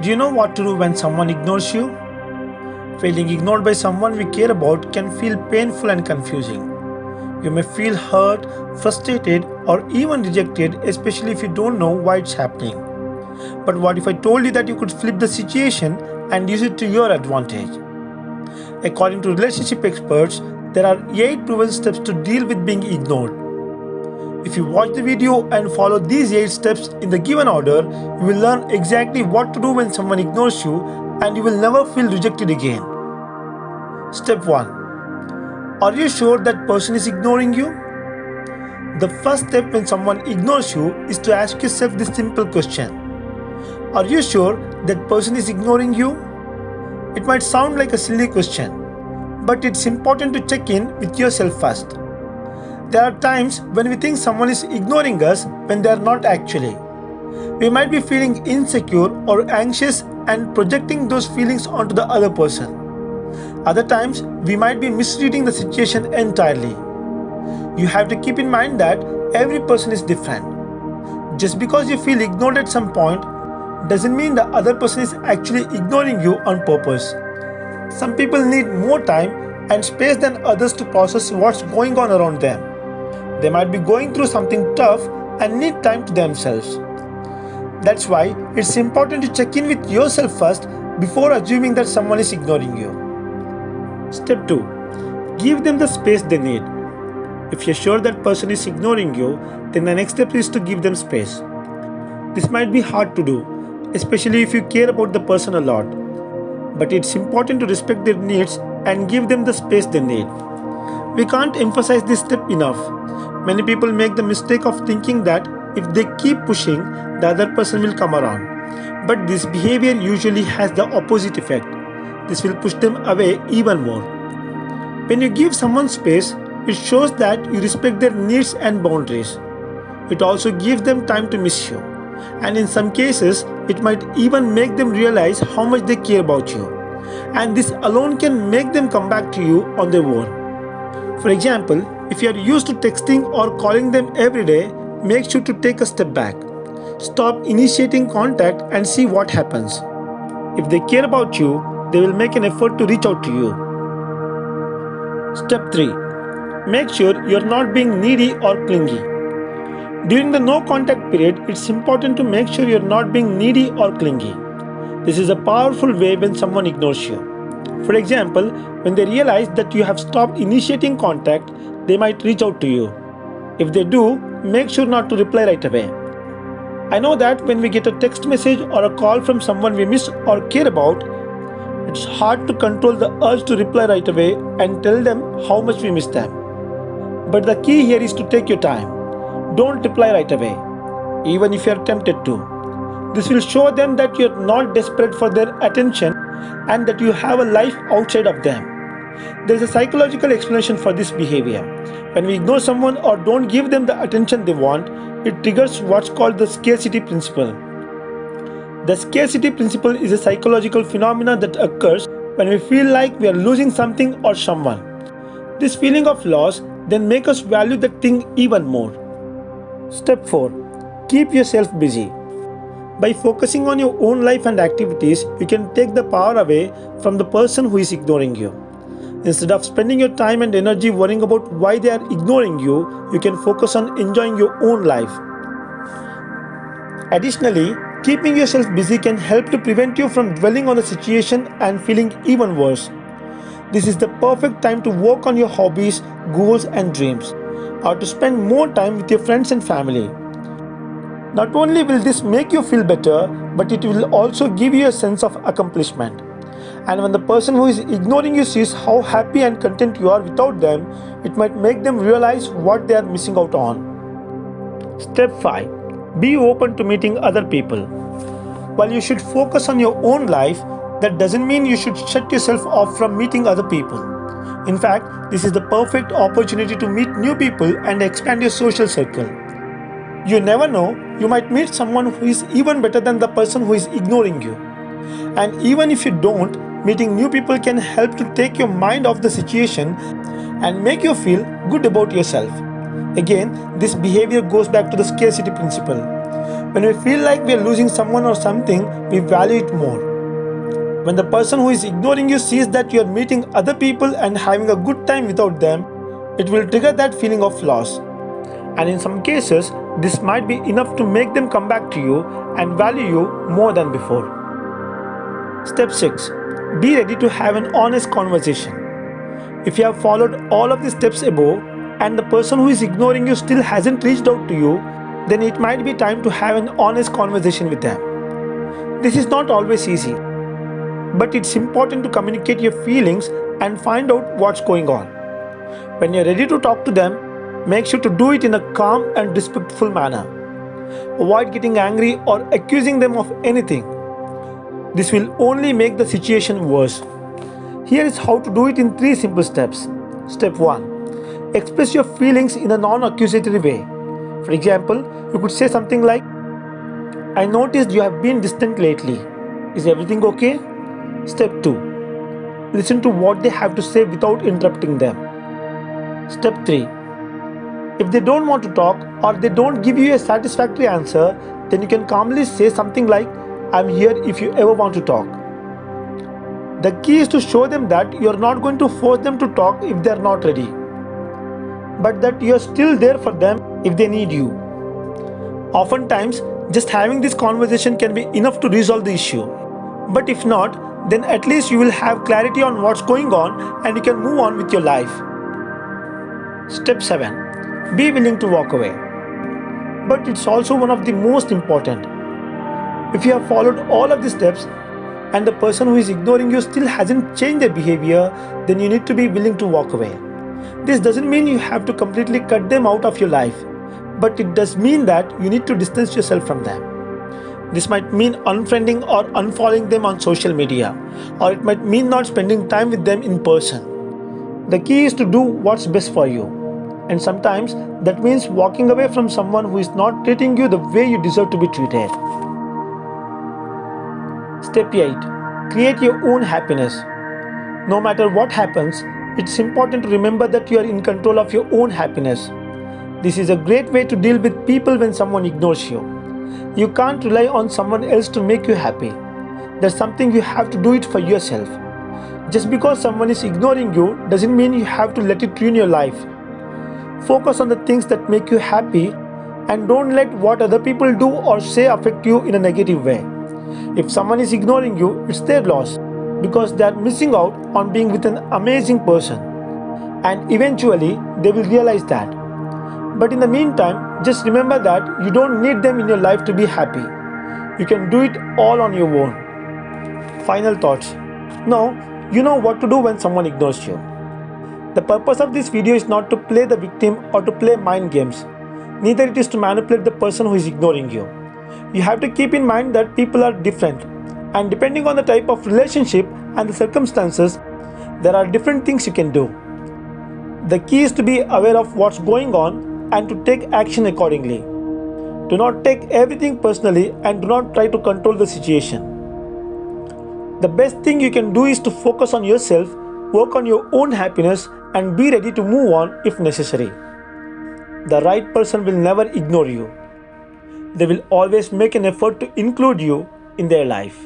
Do you know what to do when someone ignores you? Feeling ignored by someone we care about can feel painful and confusing. You may feel hurt, frustrated, or even rejected, especially if you don't know why it's happening. But what if I told you that you could flip the situation and use it to your advantage? According to relationship experts, there are 8 proven steps to deal with being ignored. If you watch the video and follow these 8 steps in the given order, you will learn exactly what to do when someone ignores you and you will never feel rejected again. Step 1 Are you sure that person is ignoring you? The first step when someone ignores you is to ask yourself this simple question Are you sure that person is ignoring you? It might sound like a silly question, but it's important to check in with yourself first. There are times when we think someone is ignoring us when they are not actually. We might be feeling insecure or anxious and projecting those feelings onto the other person. Other times, we might be misreading the situation entirely. You have to keep in mind that every person is different. Just because you feel ignored at some point doesn't mean the other person is actually ignoring you on purpose. Some people need more time and space than others to process what's going on around them. They might be going through something tough and need time to themselves. That's why it's important to check in with yourself first before assuming that someone is ignoring you. Step 2 Give them the space they need. If you're sure that person is ignoring you, then the next step is to give them space. This might be hard to do, especially if you care about the person a lot. But it's important to respect their needs and give them the space they need. We can't emphasize this step enough. Many people make the mistake of thinking that if they keep pushing, the other person will come around. But this behavior usually has the opposite effect. This will push them away even more. When you give someone space, it shows that you respect their needs and boundaries. It also gives them time to miss you. And in some cases, it might even make them realize how much they care about you. And this alone can make them come back to you on their own. For example, if you are used to texting or calling them every day, make sure to take a step back. Stop initiating contact and see what happens. If they care about you, they will make an effort to reach out to you. Step 3 Make sure you are not being needy or clingy. During the no contact period, it's important to make sure you are not being needy or clingy. This is a powerful way when someone ignores you. For example, when they realize that you have stopped initiating contact, they might reach out to you. If they do, make sure not to reply right away. I know that when we get a text message or a call from someone we miss or care about, it's hard to control the urge to reply right away and tell them how much we miss them. But the key here is to take your time. Don't reply right away, even if you are tempted to. This will show them that you are not desperate for their attention and that you have a life outside of them. There is a psychological explanation for this behavior. When we ignore someone or don't give them the attention they want, it triggers what's called the scarcity principle. The scarcity principle is a psychological phenomenon that occurs when we feel like we are losing something or someone. This feeling of loss then makes us value that thing even more. Step 4 Keep yourself busy. By focusing on your own life and activities, you can take the power away from the person who is ignoring you. Instead of spending your time and energy worrying about why they are ignoring you, you can focus on enjoying your own life. Additionally, keeping yourself busy can help to prevent you from dwelling on the situation and feeling even worse. This is the perfect time to work on your hobbies, goals, and dreams, or to spend more time with your friends and family. Not only will this make you feel better, but it will also give you a sense of accomplishment. And when the person who is ignoring you sees how happy and content you are without them, it might make them realize what they are missing out on. Step 5 Be open to meeting other people. While you should focus on your own life, that doesn't mean you should shut yourself off from meeting other people. In fact, this is the perfect opportunity to meet new people and expand your social circle. You never know, you might meet someone who is even better than the person who is ignoring you. And even if you don't, meeting new people can help to take your mind off the situation and make you feel good about yourself. Again, this behavior goes back to the scarcity principle. When we feel like we are losing someone or something, we value it more. When the person who is ignoring you sees that you are meeting other people and having a good time without them, it will trigger that feeling of loss. And in some cases, this might be enough to make them come back to you and value you more than before. Step 6 Be ready to have an honest conversation. If you have followed all of the steps above and the person who is ignoring you still hasn't reached out to you, then it might be time to have an honest conversation with them. This is not always easy, but it's important to communicate your feelings and find out what's going on. When you're ready to talk to them, make sure to do it in a calm and respectful manner. Avoid getting angry or accusing them of anything this will only make the situation worse. Here is how to do it in three simple steps. Step 1 Express your feelings in a non accusatory way. For example, you could say something like, I noticed you have been distant lately. Is everything okay? Step 2 Listen to what they have to say without interrupting them. Step 3 If they don't want to talk or they don't give you a satisfactory answer, then you can calmly say something like, I'm here if you ever want to talk. The key is to show them that you're not going to force them to talk if they're not ready, but that you're still there for them if they need you. Oftentimes, just having this conversation can be enough to resolve the issue. But if not, then at least you will have clarity on what's going on and you can move on with your life. Step 7 Be willing to walk away. But it's also one of the most important. If you have followed all of these steps and the person who is ignoring you still hasn't changed their behavior, then you need to be willing to walk away. This doesn't mean you have to completely cut them out of your life, but it does mean that you need to distance yourself from them. This might mean unfriending or unfollowing them on social media, or it might mean not spending time with them in person. The key is to do what's best for you. And sometimes that means walking away from someone who is not treating you the way you deserve to be treated. Step 8 Create your own happiness. No matter what happens, it's important to remember that you are in control of your own happiness. This is a great way to deal with people when someone ignores you. You can't rely on someone else to make you happy. There's something you have to do it for yourself. Just because someone is ignoring you doesn't mean you have to let it ruin your life. Focus on the things that make you happy and don't let what other people do or say affect you in a negative way. If someone is ignoring you, it's their loss because they are missing out on being with an amazing person. And eventually, they will realize that. But in the meantime, just remember that you don't need them in your life to be happy. You can do it all on your own. Final thoughts. Now, you know what to do when someone ignores you. The purpose of this video is not to play the victim or to play mind games. Neither it is to manipulate the person who is ignoring you you have to keep in mind that people are different. And depending on the type of relationship and the circumstances there are different things you can do. The key is to be aware of what's going on and to take action accordingly. Do not take everything personally and do not try to control the situation. The best thing you can do is to focus on yourself work on your own happiness and be ready to move on if necessary. The right person will never ignore you they will always make an effort to include you in their life.